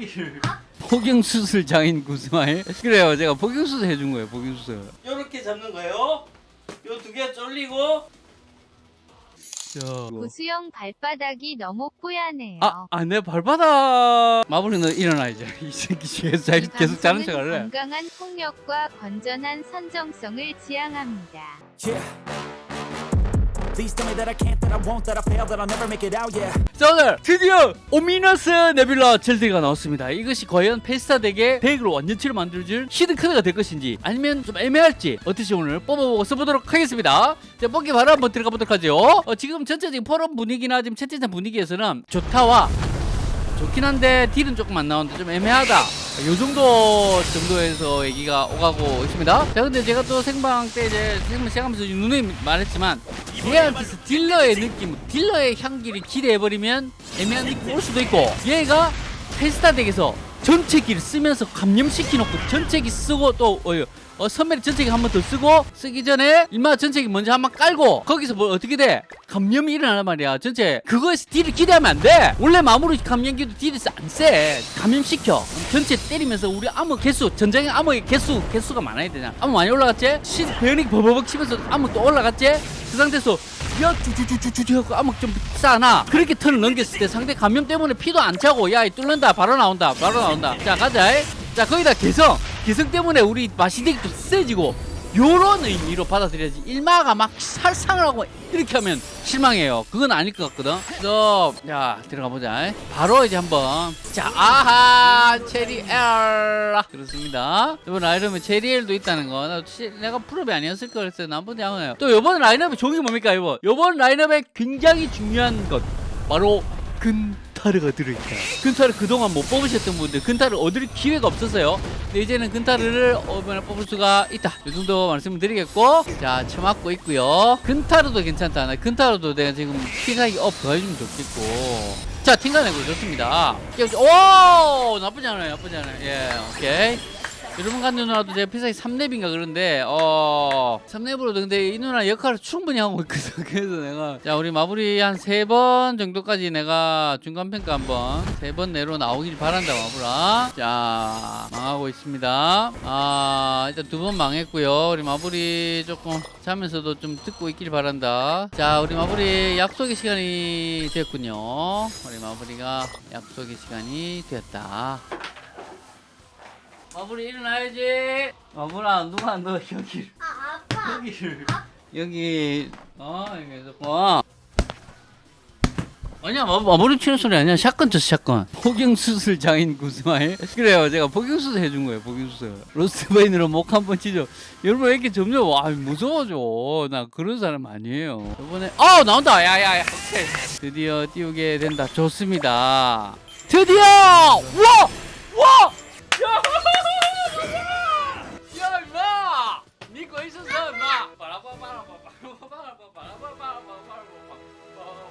거기를 폭경수술 장인 구스마일 그래요 제가 폭경수술 해준 거예요 폭경수술 이렇게 잡는 거예요. 요 두 개 쫄리고 자, 구수형 발바닥이 너무 뽀얗네요. 아, 아, 내 발바닥 마블리는 일어나 이제 이 새끼 계속, 이 계속 자는 방송은 척할래 건강한 폭력과 건전한 선정성을 지향합니다. Yeah. 자 오늘 드디어 오미너스 네뷸라 젤드가 나왔습니다. 이것이 과연 페스타 deck의 deck으로 완전체로 만들어줄 hidden card가 될 것인지 아니면 좀 애매할지 어떻게 오늘 뽑아보고 써보도록 하겠습니다. 자 뽑기 바로 한번 들어가 보도록 하죠. 어, 지금 전체적인 포럼 분위기나 지금 채팅창 분위기에서는 좋다와 좋긴 한데 deal은 조금 안 나오는데 좀 애매하다. 요 정도 정도에서 얘기가 오가고 있습니다. 자 근데 제가 또 생방 때 이제 생방 시작하면서 누누이 말했지만 얘한테서 딜러의 느낌 딜러의 향기를 기대해버리면 애매한 느낌 올 수도 있고 얘가 페스타 덱에서 전체기를 쓰면서 감염시켜놓고 전체기 쓰고 또 어, 어, 선배리 전체기 한 번 더 쓰고 쓰기 전에 일마 전체기 먼저 한 번 깔고 거기서 뭐 어떻게 돼? 감염이 일어나는 말이야 전체 그거에서 딜을 기대하면 안돼 원래 마무리 감염기도 딜이 안세 감염시켜 전체 때리면서 우리 암호 개수 전장의 암호의 개수 개수가 많아야 되냐 암호 많이 올라갔지? 신 베어닉 버버벅 치면서 암호 또 올라갔지? 그 상태에서 야 쭈쭈쭈쭈쭈 하고 암흑 좀 싸나? 그렇게 턴을 넘겼을 때 상대 감염 때문에 피도 안 차고 야이 뚫는다. 바로 나온다. 바로 나온다. 자 가자. 자 거기다 개성. 개성 때문에 우리 마시덱이 좀 세지고 요런 의미로 받아들여야지. 일마가 막 살상을 하고 이렇게 하면 실망해요. 그건 아닐 것 같거든. 그래서 자 들어가 보자. 바로 이제 한번. 자 아하 체리엘. 그렇습니다. 이번 라인업에 체리엘도 있다는 거 내가 프로비 아니었을 거 그랬어요 나쁘지 않아요. 또 이번 라인업의 종이 뭡니까 이번? 이번 라인업에 굉장히 중요한 것. 바로 근타르가 들어있다. 근타르 그동안 못 뽑으셨던 분들 근타르 얻을 기회가 없었어요 근데 이제는 근타르를 이번에 뽑을 수가 있다. 이 정도 말씀을 드리겠고 자 처맞고 있고요. 근타르도 괜찮다. 나 근타르도 내가 지금 피사기 업 더해주면 좋겠고. 자 팅가내고 좋습니다. 오 나쁘지 않아요 나쁘지 않아요. 예 오케이 여러분 같은 누나도 제가 피사기 3렙인가 그런데 어 3렙으로도 근데 이 누나 역할을 충분히 하고 있거든. 그래서 내가 자 우리 마무리 한 세 번 정도까지 내가 중간평가 한번 세 번 내로 나오길 바란다 마무라 자 망하고 있습니다. 아 일단 두 번 망했고요. 우리 마무리 조금 자면서도 좀 듣고 있길 바란다. 자 우리 마무리 약속의 시간이 됐군요. 우리 마무리가 약속의 시간이 되었다 마무리 일어나야지. 마무라 누가 너 여기? 아, 아파. 여기를. 여기 어 여기 조금. 아니야 마, 마무리 치는 소리 아니야. 샷건 쳤어 샷건. 폭경 수술 장인 구스마일 그래요 제가 폭경 수술 해준 거예요 폭경 수술. 로스트베인으로 목 한 번 치죠. 여러분 왜 이렇게 점점 와 무서워져. 나 그런 사람 아니에요. 이번에 어 나온다. 야야야 오케이. 드디어 띄우게 된다. 좋습니다. 드디어! 와와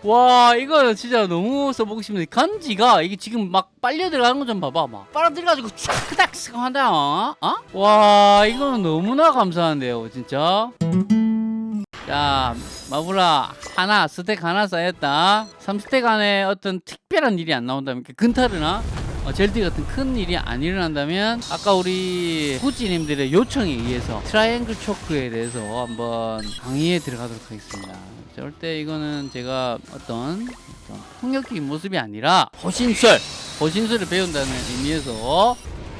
와 이거는 진짜 너무 써보고 싶네. 간지가 이게 지금 막 빨려 들어가는 거 좀 봐봐 막. 빨아 들어가지고 촥딱 쓱 한다 어? 어? 와 이거는 너무나 감사한데요 진짜. 자 마블라 하나 stack 하나 쌓였다. 3stack 안에 어떤 특별한 일이 안 나온다면 근타르나 어, 젤디 같은 큰 일이 안 일어난다면 아까 우리 구찌님들의 요청에 의해서 triangle choke에 대해서 한번 강의에 들어가도록 하겠습니다 절대 이거는 제가 어떤, 어떤 폭력적인 모습이 아니라 호신술. 호신술을 배운다는 의미에서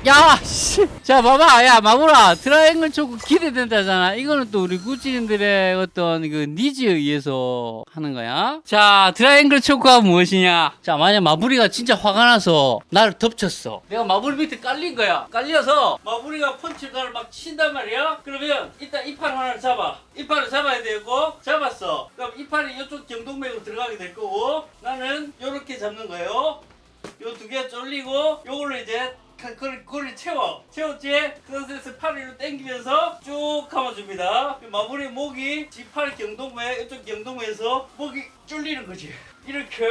야, 씨. 자, 봐봐. 야, 마구라. triangle choke 기대된다잖아. 이거는 또 우리 구찌님들의 어떤 그 needs에 의해서 하는 거야. 자, triangle choke가 무엇이냐? 자, 만약 마부리가 진짜 화가 나서 나를 덮쳤어. 내가 마부리 밑에 깔린 거야. 깔려서 마부리가 펀치를 막 친단 말이야. 그러면 일단 이팔 하나를 잡아. 이팔을 잡아야 되고 잡았어. 그럼 이팔이 이쪽 경동맥으로 들어가게 될 거고 나는 요렇게 잡는 거예요. 요 두 개 쫄리고 요걸로 이제 그- 그걸, 그걸 채워. 채웠지? 그 상태에서 팔을 당기면서 쭉 감아줍니다. 그 마무리 목이 지팔 경동맥 이쪽 경동맥에서 목이 쫄리는 거지. 이렇게.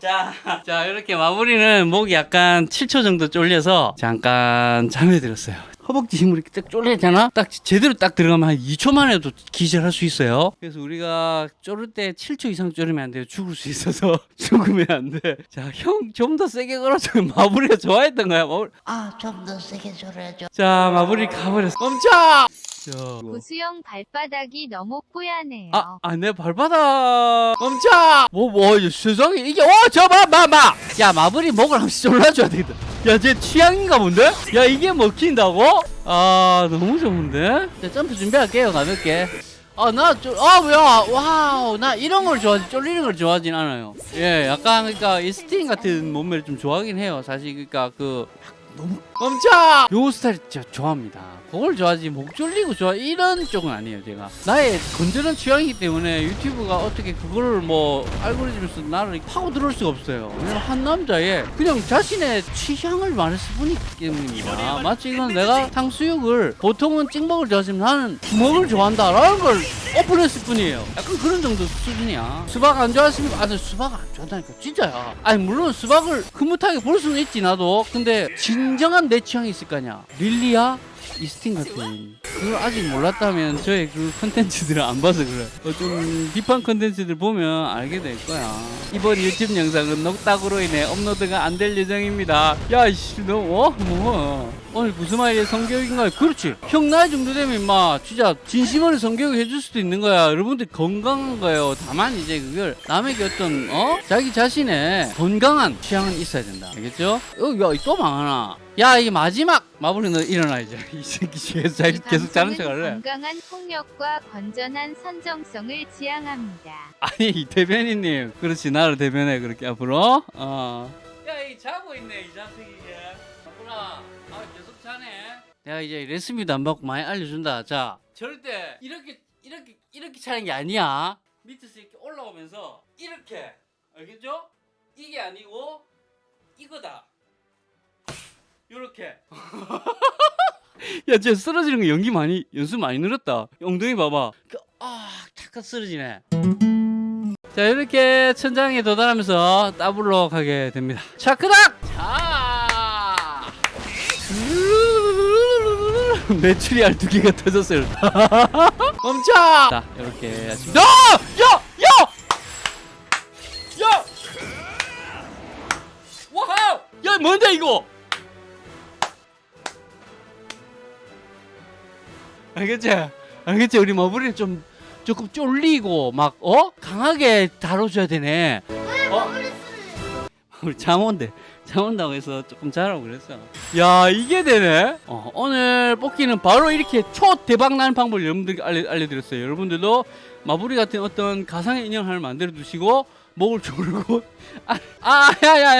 자, 자 이렇게 마무리는 목이 약간 7초 정도 쫄려서 잠깐 잠에 들었어요 허벅지 힘으로 이렇게 딱 쫄리잖아 딱 제대로 딱 들어가면 한 2초 만에도 기절할 수 있어요 그래서 우리가 쫄을 때 7초 이상 쫄으면 안 돼요 죽을 수 있어서 죽으면 안돼자형 좀 더 세게 걸어줘 마무리가 좋아했던 거야 마무리. 아, 좀 더 세게 졸여줘. 자 마무리 가버렸어 멈춰 자, 구수형 발바닥이 너무 뽀얗네요. 아, 아, 내 발바닥 멈춰! 뭐, 뭐, 이 세상에 이게, 어, 저, 봐, 봐, 봐! 야, 마블이 목을 한 번 씩 졸라줘야 되겠다. 야, 쟤 취향인가 본데? 야, 이게 먹힌다고? 아, 너무 좋은데? 자, 점프 준비할게요, 가볍게. 아, 나, 쫄, 아, 뭐야, 와우, 나 이런 걸 좋아하지, 쫄리는 걸 좋아하진 않아요. 예, 약간, 그니까, 이 스팅 같은 몸매를 좀 좋아하긴 해요. 사실, 그니까, 그, 너무 멈춰! 요 스타일 진짜 좋아합니다. 그걸 좋아하지 목 졸리고 좋아 이런 쪽은 아니에요 제가 나의 건전한 취향이기 때문에 유튜브가 어떻게 그거를 뭐 알고리즘에서 나를 파고 들어올 수가 없어요 왜냐면 한 남자의 그냥 자신의 취향을 말했을 뿐이기 때문입니다 마치 이건 내가 탕수육을 보통은 찍먹을 좋아하지만 나는 부먹을 좋아한다 라는 걸 오픈했을 뿐이에요 약간 그런 정도 수준이야 수박 안 좋아하십니까? 아니 수박 안 좋아한다니까 진짜야 아니 물론 수박을 흐뭇하게 볼 수는 있지 나도 근데 진정한 내 취향이 있을 거 아니야 릴리야? 이스틴 같은 그걸 아직 몰랐다면 저의 그 컨텐츠들을 안 봐서 그래. 어, 좀 deep한 컨텐츠들 보면 알게 될 거야. 이번 유튜브 영상은 노딱으로 인해 업로드가 안 될 예정입니다. 야이씨 너 어? 뭐? 오늘 무슨 말이야 성교육인가요? 그렇지. 형 나이 정도 되면 임마 진짜 진심으로 성교육 해줄 수도 있는 거야. 여러분들 건강한 거예요. 다만 이제 그걸 남에게 어떤 어? 자기 자신의 건강한 취향은 있어야 된다. 알겠죠? 어, 야또 망하나? 야 이게 마지막 마블이 너 일어나 이제 이 새끼 계속, 이 계속 자는 척할래. 건강한 폭력과 건전한 선정성을 지향합니다. 아니 대변인님. 그렇지 나를 대변해 그렇게 앞으로. 어 야이 자고 있네 이 자식이. 이게 바쁘나 아 계속 자네. 내가 이제 레시피도 안 받고 많이 알려준다. 자. 절대 이렇게 이렇게 이렇게 차는 게 아니야. 밑에서 이렇게 올라오면서 이렇게. 알겠죠? 이게 아니고 이거다 요렇게. 야 진짜 쓰러지는 거 연기 많이 연습 많이 늘었다. 엉덩이 봐봐. 그, 아 탁탁 쓰러지네. 자 이렇게 천장에 도달하면서 더블로 가게 됩니다. 차크닥! 자! 메추리 알 두 개가 터졌어요. 멈춰! 자 이렇게 야! 야! 야! 야! 와우! 야 뭔데 이거 알겠지? 알겠지? 우리 머브리를 좀 조금 쫄리고 막 어? 강하게 다뤄줘야 되네. 어? 우리 잠온대. 잠온다고 해서 조금 자라고 그랬어. 야 이게 되네. 어, 오늘 뽑기는 바로 이렇게 초 대박 나는 방법을 여러분들께 알려, 알려드렸어요. 여러분들도 마부리 같은 어떤 가상의 인형 하나 만들어 두시고 목을 조르고 아, 아, 야, 야, 야,